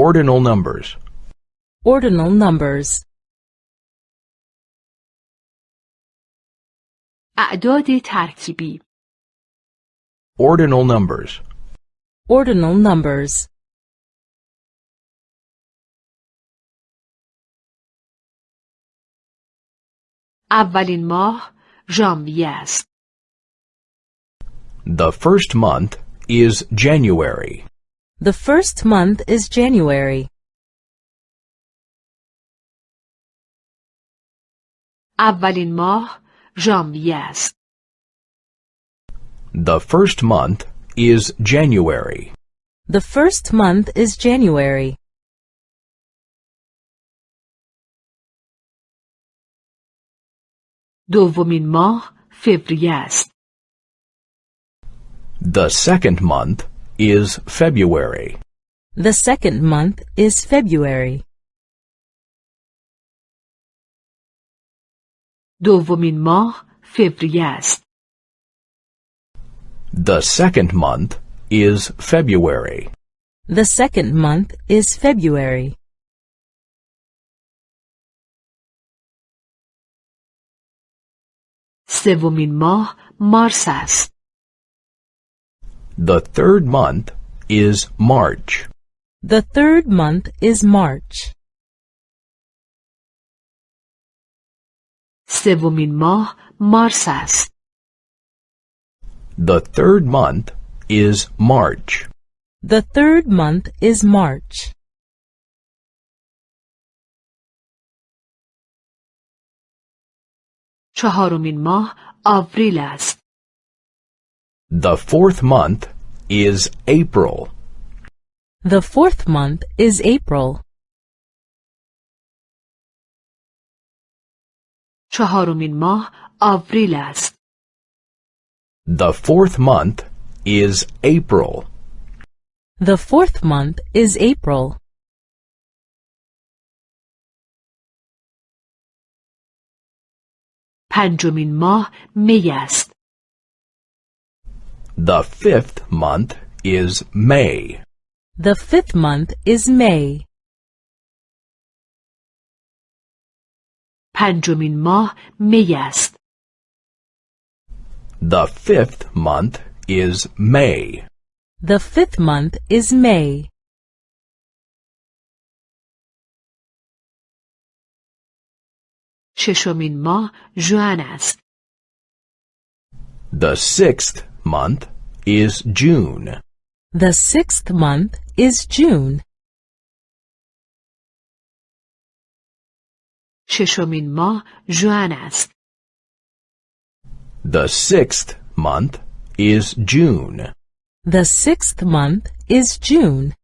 Ordinal numbers. Ordinal numbers. اعداد ترکیبی Ordinal numbers. Ordinal numbers. اولین ماه ژانویه است. The first month is January. The first month is January. اولین ماه ژانویه است. The first month is January. The first month is January. دومین ماه فوریه است. The second month is February. The second month is February. دومین ماه فوریه است. The second month is February. The second month is February. سومین ماه مارس است. The third month is March. The third month is March. سومین ماه مارس است. The third month is March. The third month is March. چهارمین ماه آوریل است. The fourth month is April. The fourth month is April. چهارمین ماه آوریل است. The fourth month is April. The fourth month is April. پنجمین ماه می است. The fifth month is May. The fifth month is May. پنجمین ماه می است. The fifth month is May. The fifth month is May. ششمین ماه ژوئن است. The sixth month is June. The sixth month is June. ششمین ماه ژوئن است. The sixth month is June. The sixth month is June.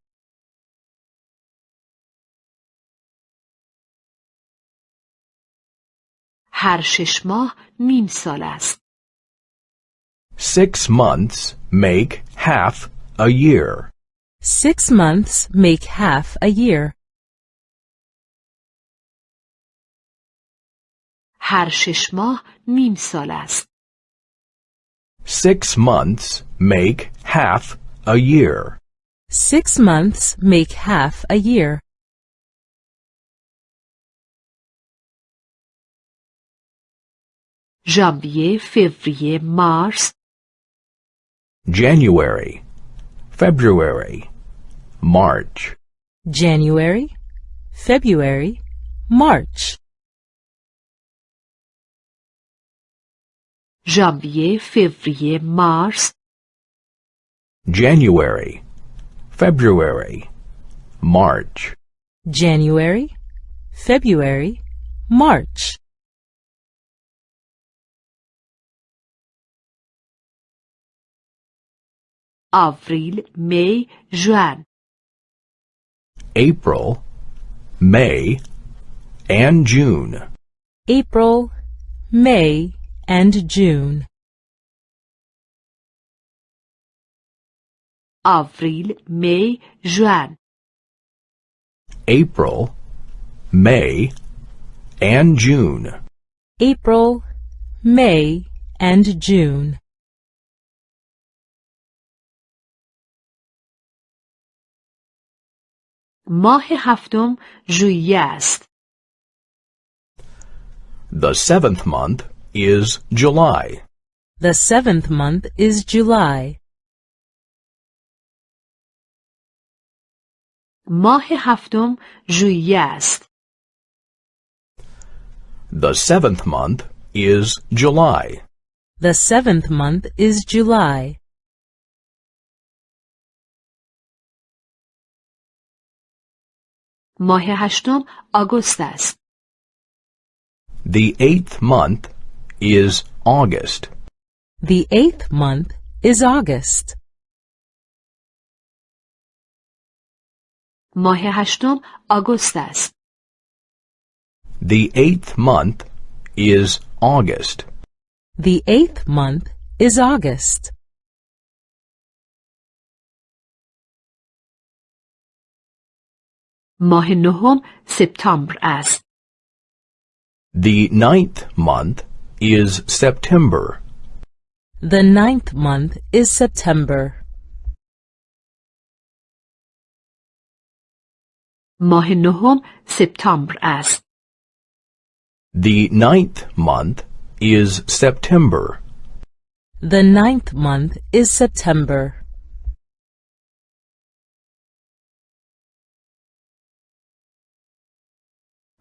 هر شش ماه نیم سال است. Six months make half a year. Six months make half a year. هر شش ماه نیم سال است. Six months make half a year. Six months make half a year. ژانویه، فوریه، مارس، January, February, March. January, February, March. Janvier, février, mars. January, February, March. January, February, March. avril, mai, juin. April, May, and June. April, May, and June. Avril, May, juin. April, May, and June. April, May, and June. ماه هفتم ژوئیه است. The seventh month is July. The seventh month is July. ماه هفتم ژوئیه است. The seventh month is July. The seventh month is July. ماه هشتم آگوست است. The eighth month is August. The eighth month is August. ماه هشتم آگوست است. The eighth month is August. The eighth month is August. ماه نهم سپتامبر است. The ninth month is September. The ninth month is September. ماه نهم سپتامبر است. The ninth month is September. The ninth month is September.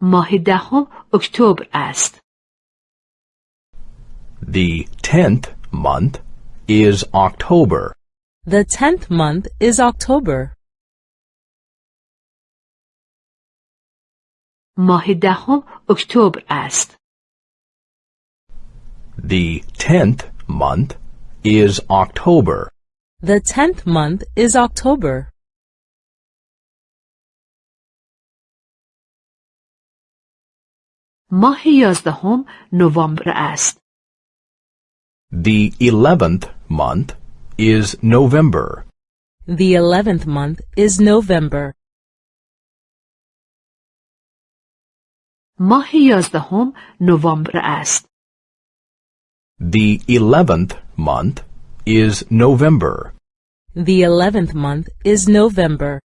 ماه دهم اکتبر است. The tenth month is October. The tenth month is October. ماه دهم اکتبر است. The tenth month is October. The tenth month is October. ماه یازدهم نوامبر است. The eleventh month is November. The eleventh month is November. ماه یازدهم نوامبر است. The eleventh month is November. The eleventh month is November.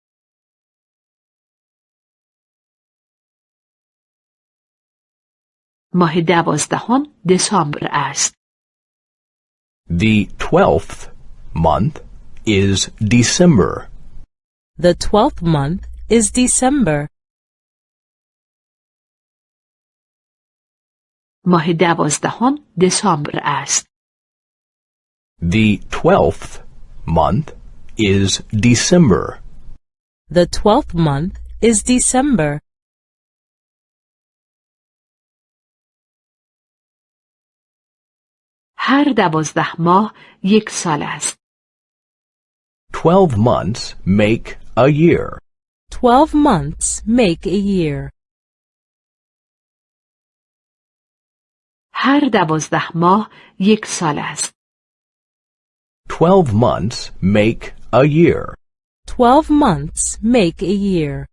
ماه دوازدهم دسامبر است. The twelfth month is December. The twelfth month is December. ماه دوازدهم دسامبر است. The twelfth month is December. The twelfth month is December. هر دوازده ماه یک سال است. Twelve months make a year. Twelve months make a year. هر دوازده ماه یک سال است. Twelve months make a year. Twelve months make a year.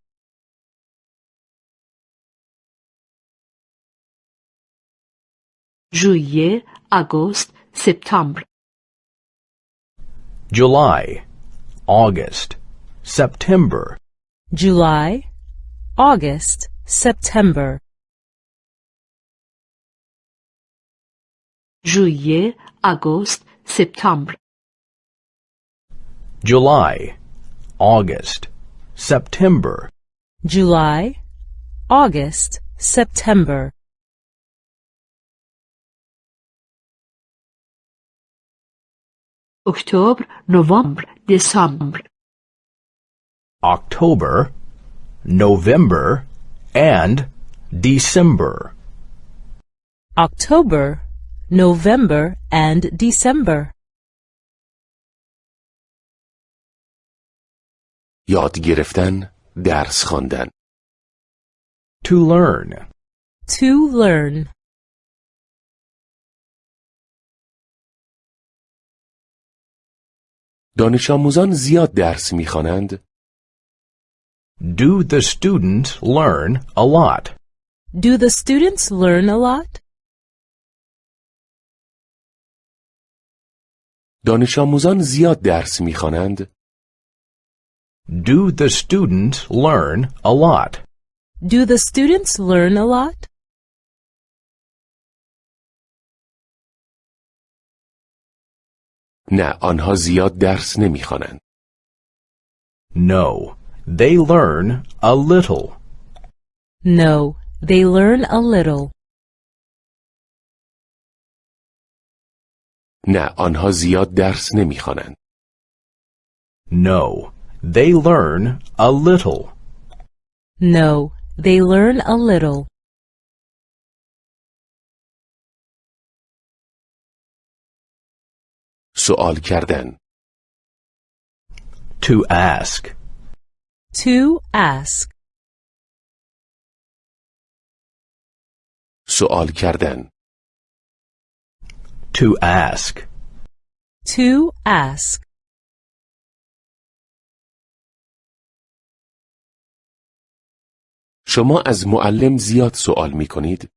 ژوئیه، August, September. July, August, September. July, August, September. Juillet, August, September. July, August, September. July, August, September. اکتبر، نوامبر، دسامبر. October, November, and December. October, November, and December. یاد گرفتن درس خواندن To learn. To learn. دانش آموزان زیاد درس می‌خوانند Do the students learn a lot? Do the students learn a lot? دانش آموزان زیاد درس می‌خوانند Do the students learn a lot? Do the students learn a lot? نه آنها زیاد درس نمی‌خوانند. No, they learn a little. No, they learn a little. نه آنها زیاد درس نمی‌خوانند. No, they learn a little. No, they learn a little. سوال کردن To ask. To ask. سوال کردن To ask. To ask. شما از معلم زیاد سوال می کنید؟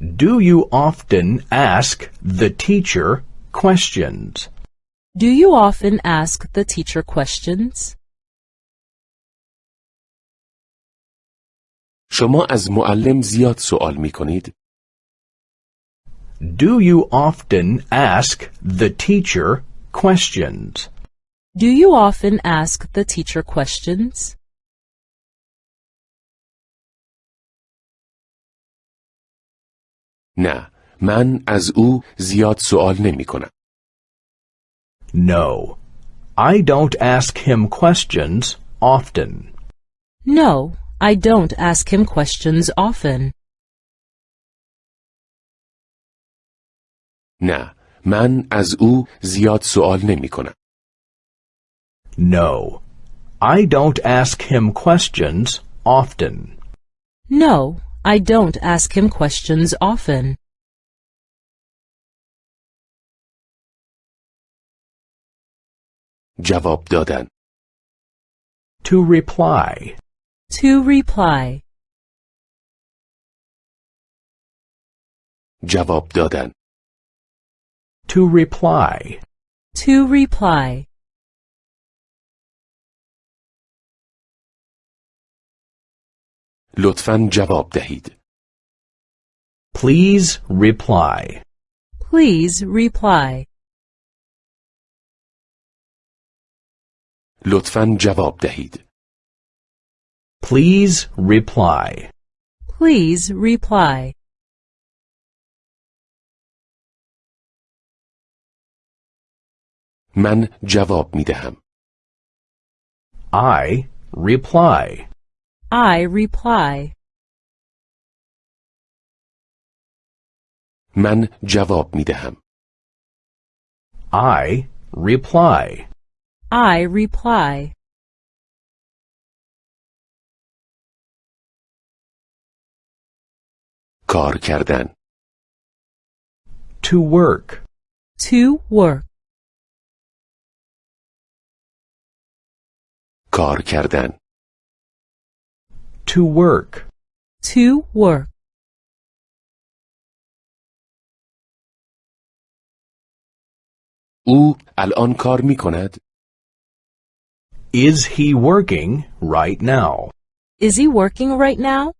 Do you often ask the teacher questions? Do you often ask the teacher questions? شما از معلم زیاد سوال می کنید؟ Do you often ask the teacher questions? Do you often ask the teacher questions? نه من از او زیاد سوال نمی کنم. No. I don't ask him questions often. No, I don't ask him questions often. نه من از او زیاد سوال نمی کنم. No. I don't ask him questions often. No, I don't ask him questions often. جواب دادن To reply. To reply. جواب دادن To reply. To reply. لطفا جواب دهید. Please reply. Please reply. لطفا جواب دهید. Please reply. Please reply. من جواب می دهم. I reply. I reply. من جواب می دهم. I reply. I reply. کار کردن To work. To work. کار کردن To work. To work. او الان کار می کند Is he working right now? Is he working right now?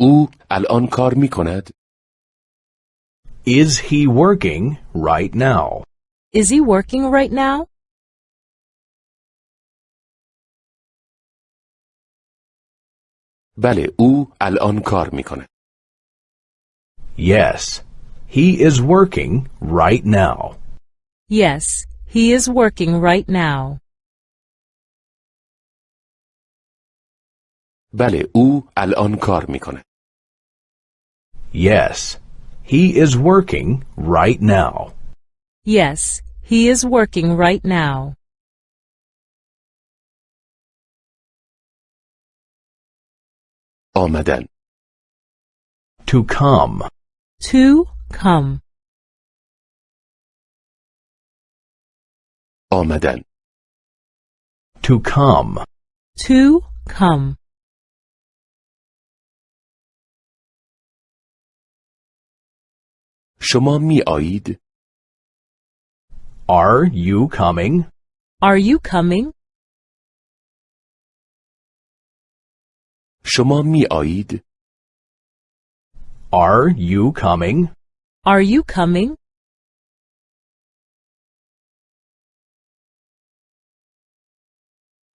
او الان کار می کند Is he working right now? Is he working right now? بله او الان کار می کند Yes, he is working right now. Yes, he is working right now. بله او الان کار می کند Yes, he is working right now. Yes, he is working right now. آمدن To come. To come. آمدن To come. To come. شما می آیید Are you coming? Are you coming? شما می آیید؟ Are you coming? Are you coming?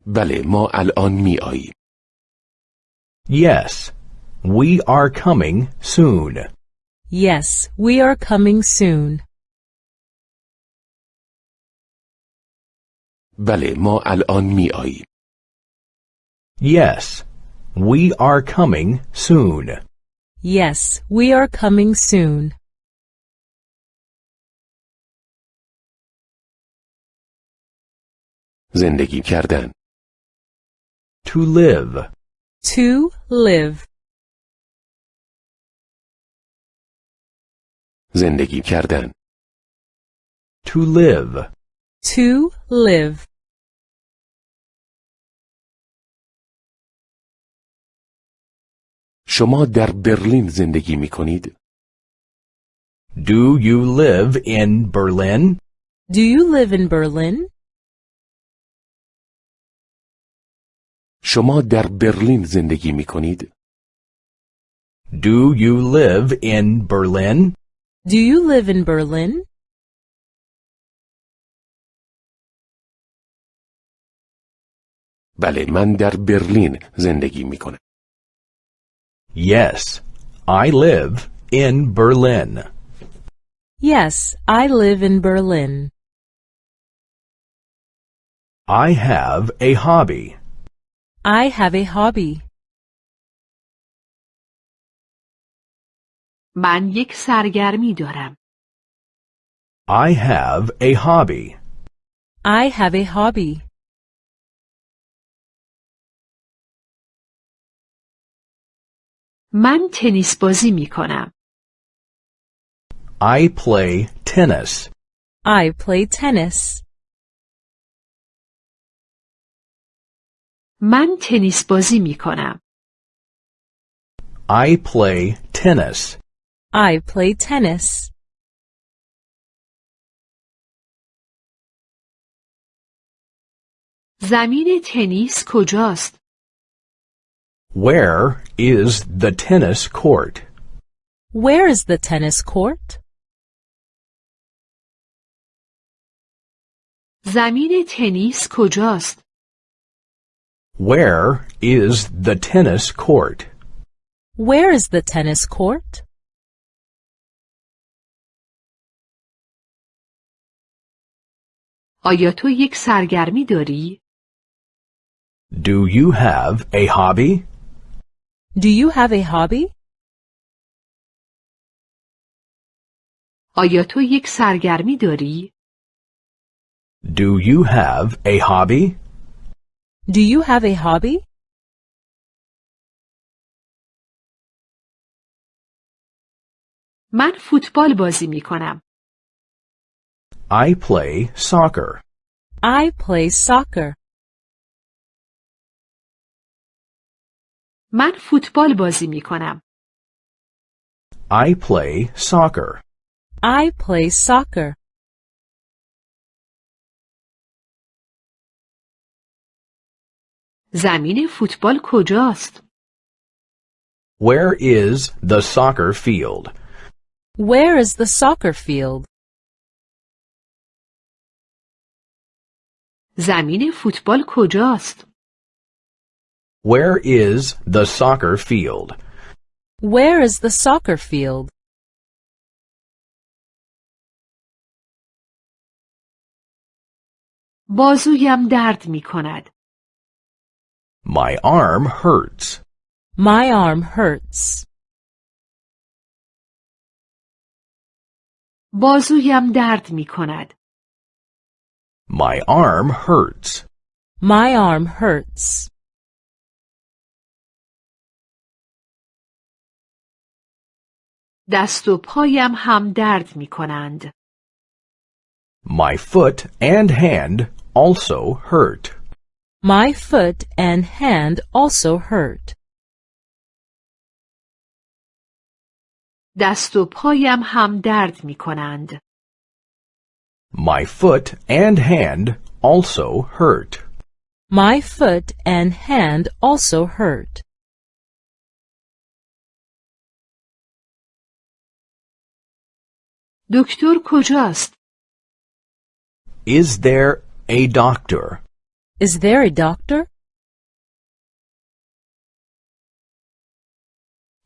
بله ما الان می آییم. Yes. We are coming soon. Yes, we are coming soon. بله ما الان می آییم. Yes. We are coming soon. Yes, we are coming soon. زندگی کردن. To live. To live. زندگی کردن. To live. To live. شما در برلین زندگی می کنید؟ Do you live in Berlin? Do you live in Berlin? شما در برلین زندگی می کنید؟ Do you live in Berlin? Do you live in Berlin? بله من در برلین زندگی می کنم. Yes. I live in Berlin. Yes, I live in Berlin. I have a hobby. I have a hobby. من یک سرگرمی دارم. I have a hobby. I have a hobby. من تنیس بازی می کنم. I play tennis. I play tennis. من تنیس بازی می کنم. I play tennis. I play tennis. زمین تنیس کجاست؟ Where is the tennis court? Where is the tennis court? زمین تنیس کجاست؟ Where is the tennis court? Where is the tennis court? آیا تو یک سرگرمی داری؟ Do you have a hobby? Do you have a hobby? آیا تو یک سرگرمی داری؟ Do you have a hobby? Do you have a hobby? من فوتبال بازی می کنم. I play soccer. I play soccer. من فوتبال بازی می کنم. I play soccer. I play soccer. زمین فوتبال کجاست؟ Where is the soccer field? Where is the soccer field? زمین فوتبال کجاست؟ Where is the soccer field? Where is the soccer field? بازویم درد می کند. My arm hurts. My arm hurts. بازویم درد می کند. My arm hurts. My arm hurts. دست و پایم هم درد می کنند. My foot and hand also hurt. My foot and hand also hurt. دست و پایم هم درد می کنند. My foot and hand also hurt. My foot and hand also hurt. دکتر کجاست؟ Is there a doctor? Is there a doctor?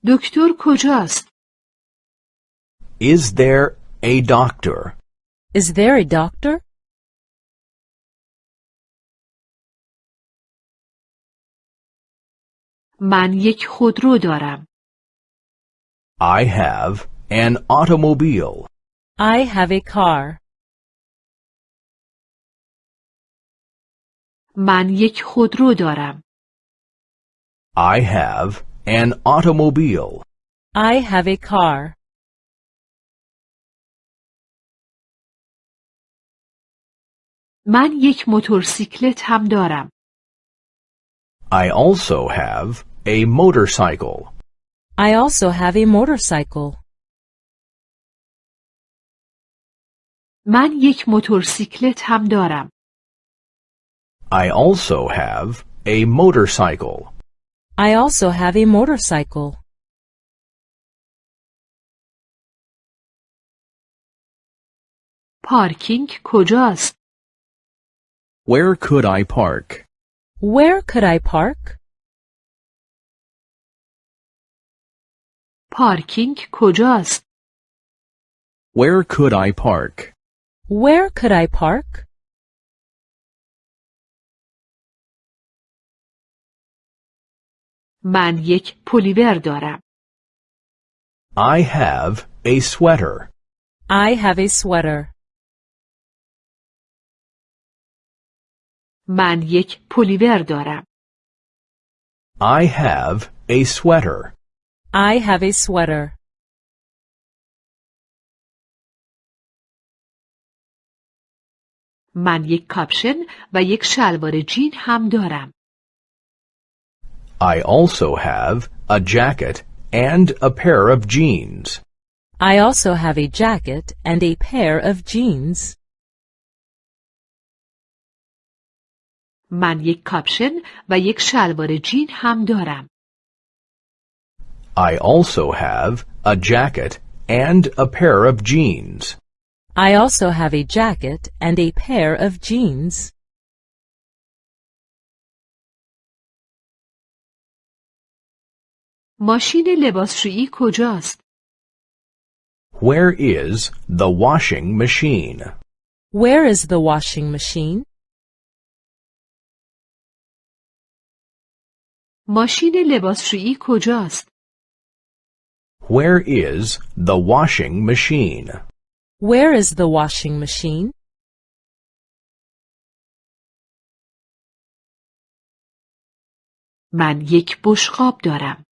دکتر کجاست؟ Is there a doctor? Is there a doctor? من یک خودرو دارم. I have an automobile. I have a car. من یک خودرو دارم. I have an automobile. I have a car. من یک موتورسیکلت هم دارم. I also have a motorcycle. I also have a motorcycle. من یک موتورسیکلت هم دارم. I also have a motorcycle. I also have a motorcycle. پارکینگ کجاست؟ Where could I park? Where could I park? پارکینگ کجاست؟ Where could I park? Where could I park? من یک پلیور دارم. I have a sweater. I have a sweater. من یک پلیور دارم. I have a sweater. I have a sweater. من یک کاپشن و یک شلوار جین هم دارم. I also have a jacket and a pair of jeans. I also have a jacket and a pair of jeans. من یک کاپشن و یک شلوار جین هم دارم. I also have a jacket and a pair of jeans. I also have a jacket and a pair of jeans. ماشین لباسشویی کجاست؟ Where is the washing machine? Where is the washing machine? ماشین لباسشویی کجاست؟ Where is the washing machine? Where is the washing machine? من یک بشقاب دارم.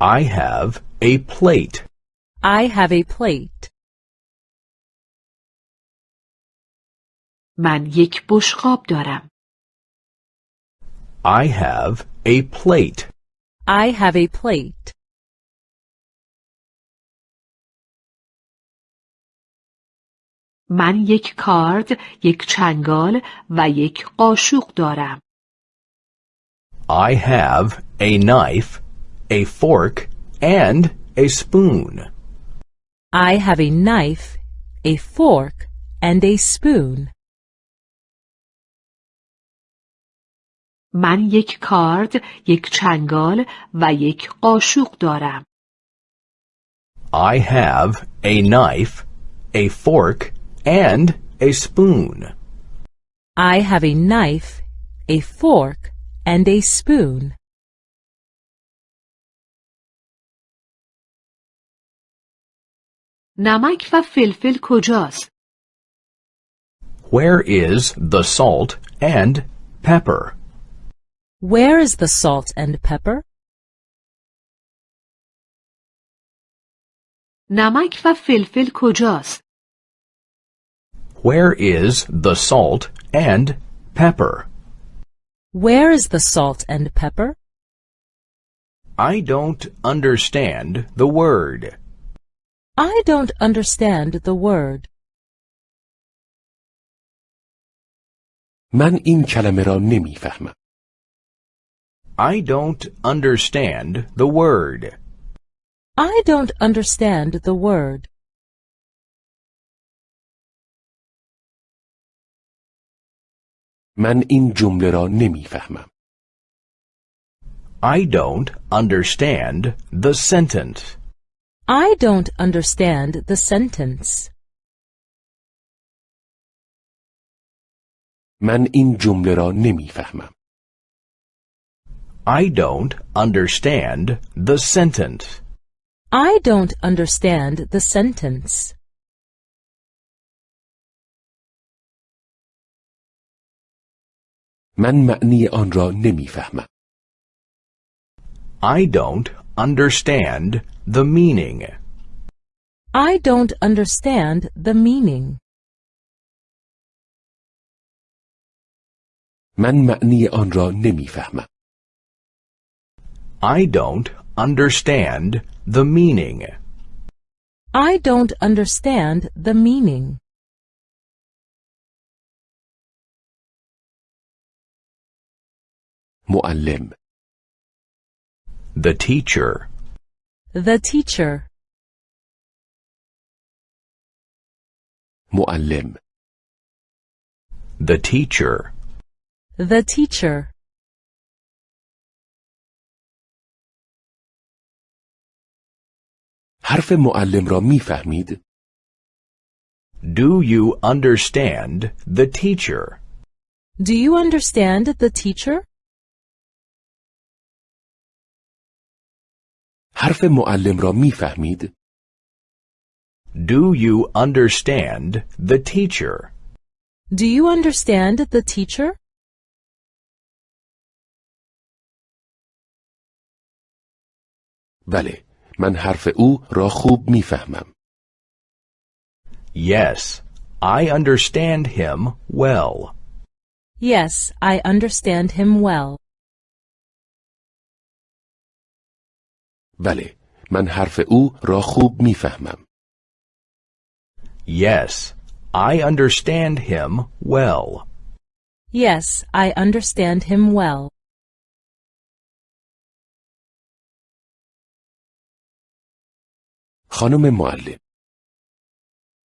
I have a plate. I have a plate. من یک بشقاب دارم. I have a plate. I have a plate. من یک کارد، یک چنگال و یک قاشق دارم. I have a knife, a fork, and a spoon. I have a knife, a fork, and a spoon. من یک کارد، یک چنگال و یک قاشق دارم. I have a knife, a fork, and a spoon. I have a knife, a fork, and a spoon. نمک و فلفل کجاست؟ Where is the salt and pepper? Where is the salt and pepper? نمک و فلفل کجاست؟ Where is the salt and pepper? Where is the salt and pepper? I don't understand the word. I don't understand the word. من این کلمه را نمیفهمم. I don't understand the word. I don't understand the word. من این جمله را نمیفهمم. I don't understand the sentence. I don't understand the sentence. من این جمله را نمیفهمم. I don't understand the sentence. I don't understand the sentence. من معنی آن را نمیفهمم. I don't understand the meaning. I don't understand the meaning. من معنی آن را نمیفهمم. I don't understand the meaning. I don't understand the meaning. معلم The teacher. The teacher. معلم The teacher. The teacher. حرف معلم را میفهمید؟ Do you understand the teacher? Do you understand the teacher? حرف معلم را میفهمید؟ Do you understand the teacher? Do you understand the teacher? بله من حرف او را خوب میفهمم Yes, I understand him well. Yes, I understand him well. بله من حرف او را خوب میفهمم Yes, I understand him well. Yes, I understand him well. خانم معلم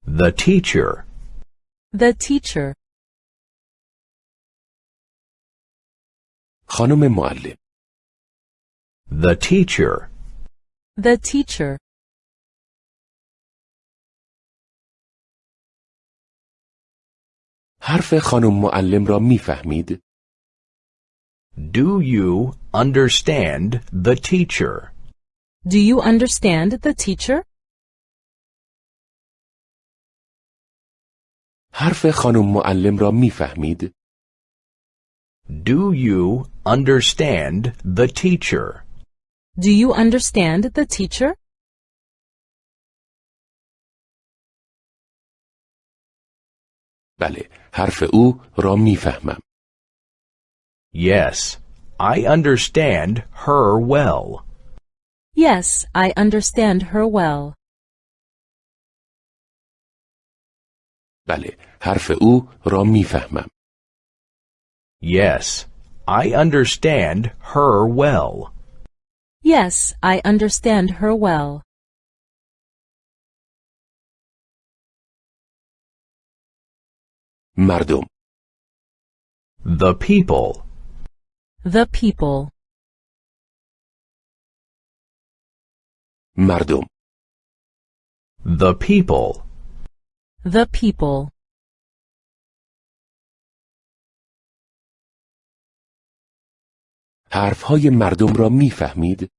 The teacher. The teacher. خانم معلم The teacher. The teacher. حرف خانم معلم را میفهمید؟ Do you understand the teacher? Do you understand the teacher? حرف خانم معلم را میفهمید؟ Do you understand the teacher? Do you understand the teacher? بله حرف او را میفهمم Yes, I understand her well. Yes, I understand her well. بله حرف او را میفهمم Yes, I understand her well. Yes, I understand her well. مردم The people. The people. مردم The people. The people. حرفهای مردم را میفهمید؟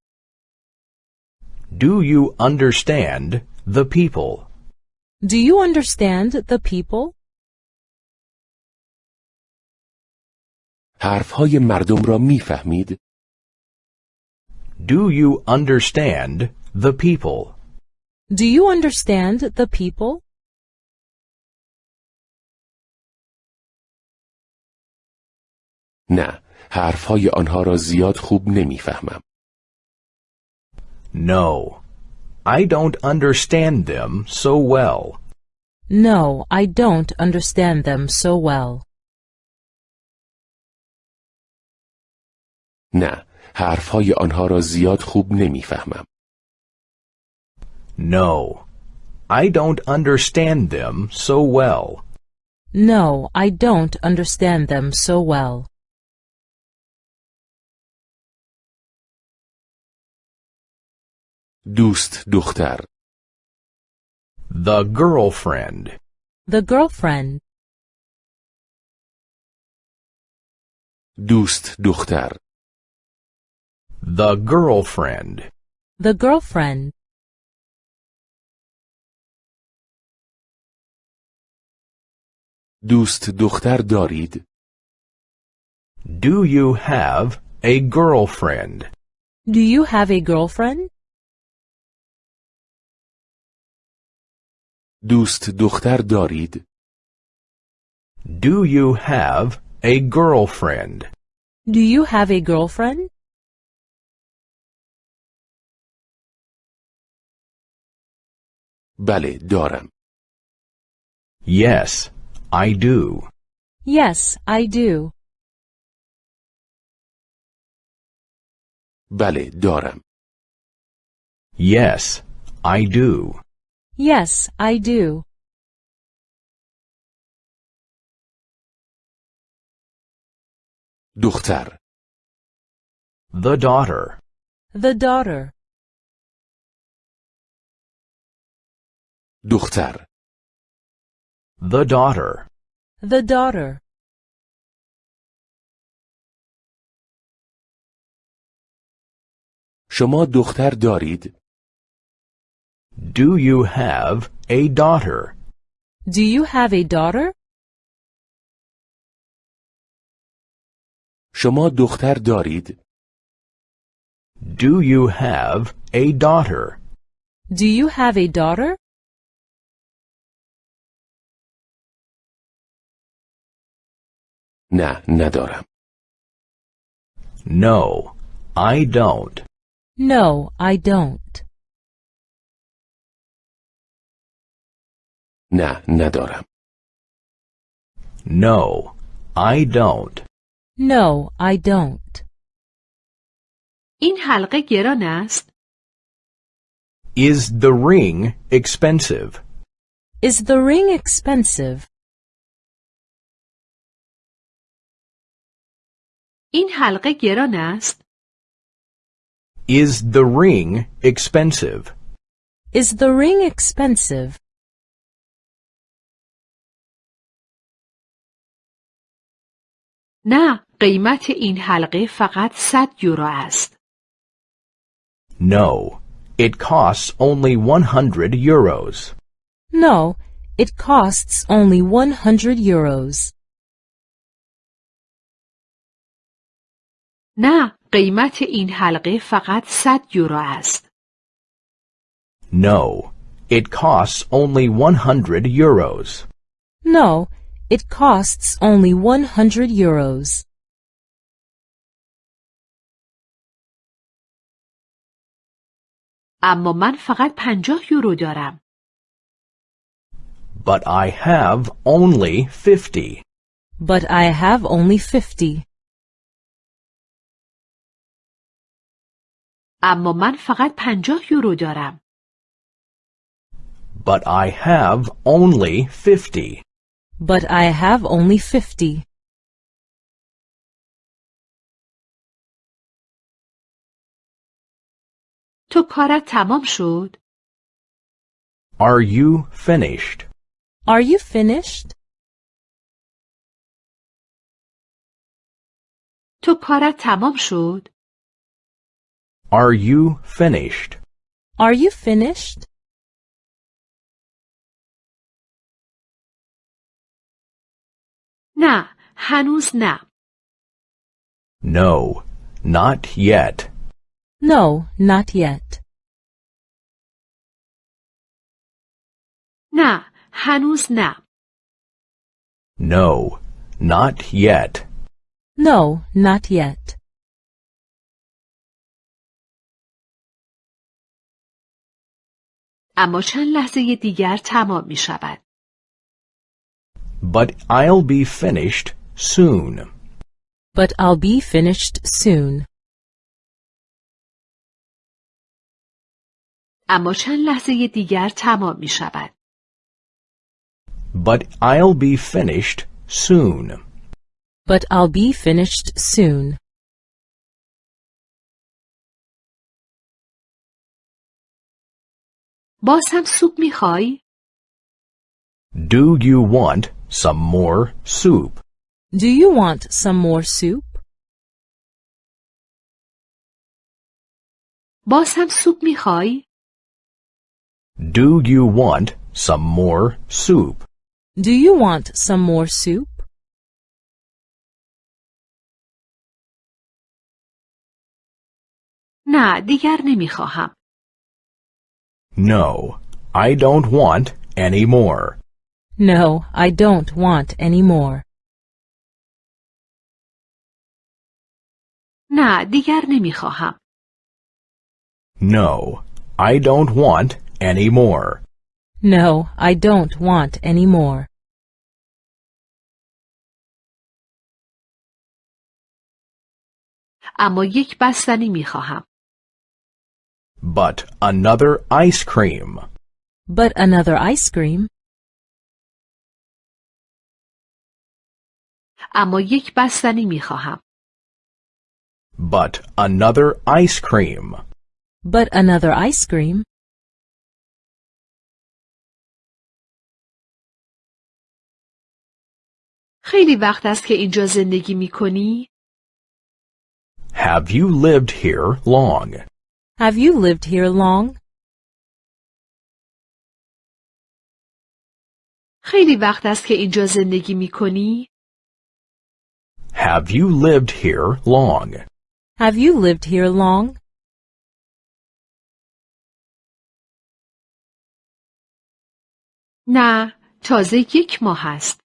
Do you understand the people? Do you understand the people? حرفهای مردم را میفهمید؟ Do you understand the people? Do you understand the people? نه حرفهای آنها را زیاد خوب نمیفهمم No, I don't understand them so well. No, I don't understand them so well. نه، حرفهای آنها را زیاد خوب نمیفهمم. No, I don't understand them so well. No, I don't understand them so well. دوست دختر The girlfriend. The girlfriend. دوست دختر The girlfriend. The girlfriend. دوست دختر دارید Do you have a girlfriend? Do you have a girlfriend? دوست دختر دارید Do you have a girlfriend? Do you have a girlfriend? بله دارم Yes, I do. Yes, I do. بله دارم Yes, I do. Yes, I do. دختر The daughter. The daughter. دختر The daughter. The daughter. شما دختر دارید Do you have a daughter? Do you have a daughter? شما دختر دارید Do you have a daughter? Do you have a daughter? نه ندارم No, I don't. No, I don't. نه ندارم No, I don't. No, I don't. این حلقه گران است. Is the ring expensive? Is the ring expensive? این حلقه گران است. Is the ring expensive? Is the ring expensive? نه، قیمت این حلقه فقط 100 یورو است. No, it costs only 100 euros. No, it costs only 100 euros. نه، قیمت این حلقه فقط 100 یورو است. No, it costs only 100 euros. No, it costs only 100 euros. اما من فقط 50 یورو دارم. But I have only 50. But I have only 50. اما من فقط 50 یورو دارم. But I have only 50. But I have only 50. تو کارت تمام شد؟ Are you finished? Are you finished? تو کارت تمام شد؟ Are you finished? Are you finished? نه، هنوز نه. No, not yet. No, not yet. نه، هنوز نه. No, not yet. No, not yet. اما چند لحظه دیگر تمام می شود. But I'll be finished soon. But I'll be finished soon. اما چند لحظه دیگر تمام می شود. But I'll be finished soon. But I'll be finished soon. باز هم سوپ میخوای؟ Do you want some more soup? Do you want some more soup? باز هم سوپ می خوای؟ Do you want some more soup? Do you want some more soup? نه دیگر نمی خواهم. No, I don't want any more. No, I don't want any more. نه دیگر نمی خواهم. No, I don't want any more. No, I don't want any more. اما یک بستنی می خواهم. But another ice cream. But another ice cream. اما یک بستنی می خواهم. But another ice cream. But another ice cream. خیلی وقت است که اینجا زندگی می کنی؟ Have you lived here long? Have you lived here long? خیلی وقت است که اینجا زندگی می کنی؟ Have you lived here long? Have you lived here long? نه تازه یک ماه است.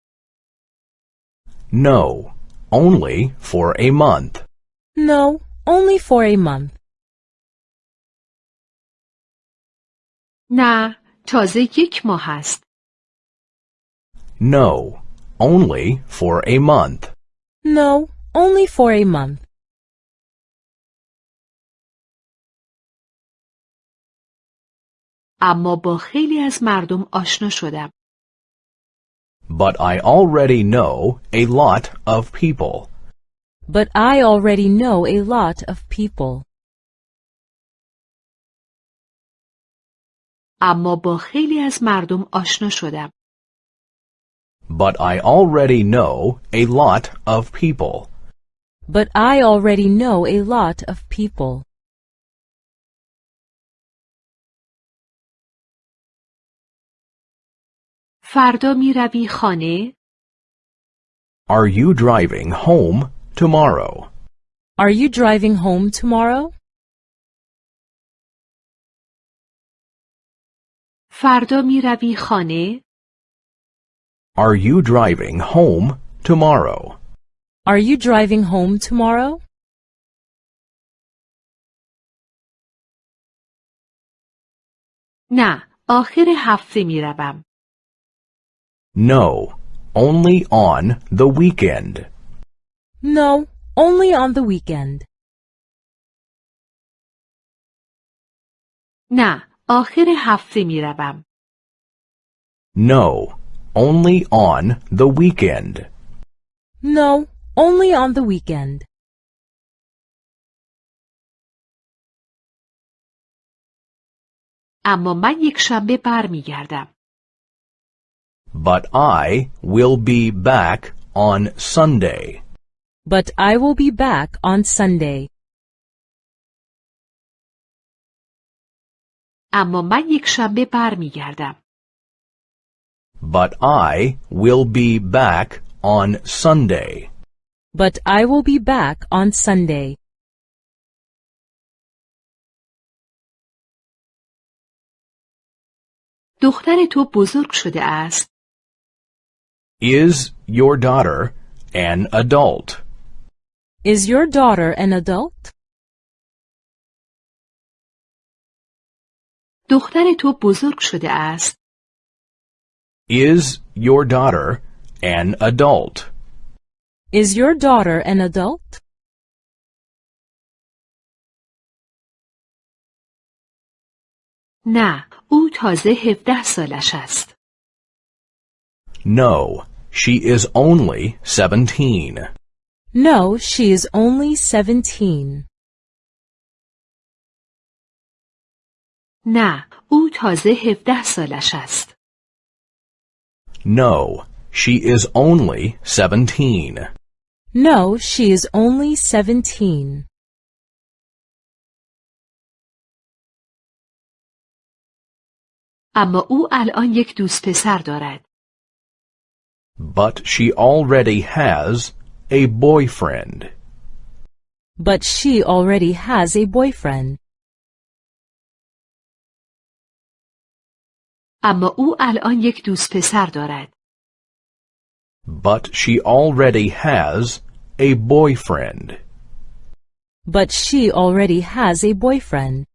No, only for a month. No, only for a month. نه تازه یک ماه است. No, only for a month. No, only for a month. اما با خیلی از مردم آشنا شدم. But I already know a lot of people. But I already know a lot of people. اما با خیلی از مردم آشنا شدم. But I already know a lot of people. But I already know a lot of people. فردا می روی خانه؟ Are you driving home tomorrow? Are you driving home tomorrow? فردا می روی خانه؟ Are you driving home tomorrow? Are you driving home tomorrow? نه آخر هفته می روم. No, only on the weekend. No, only on the weekend. نه آخر هفته می روم. No, only on the weekend. No, only on the weekend. اما من یک شنبه بر می گردم. But I will be back on Sunday. But I will be back on Sunday. اما من یک شنبه بر می گردم. But I will be back on Sunday. But I will be back on Sunday. دختر تو بزرگ شده است. Is your daughter an adult? Is your daughter an adult? دختر تو بزرگ شده است. Is your daughter an adult? Is your daughter an adult? نه او تازه 17 سالش است No, she is only 17. No, she is only 17. نه او تازه 17 سالش است No, she is only 17. No, she is only 17. اما او الان یک دوست پسر دارد But she already has a boyfriend. But she already has a boyfriend. اما او الان یک دوست پسر دارد But she already has a boyfriend. But she already has a boyfriend.